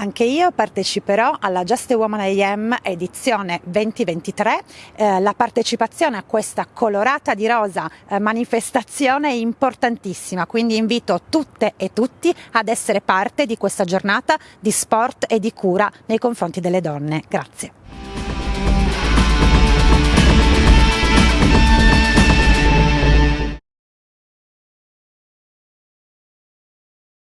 Anche io parteciperò alla Just a Woman AM edizione 2023. Eh, la partecipazione a questa colorata di rosa eh, manifestazione è importantissima, quindi invito tutte e tutti ad essere parte di questa giornata di sport e di cura nei confronti delle donne. Grazie.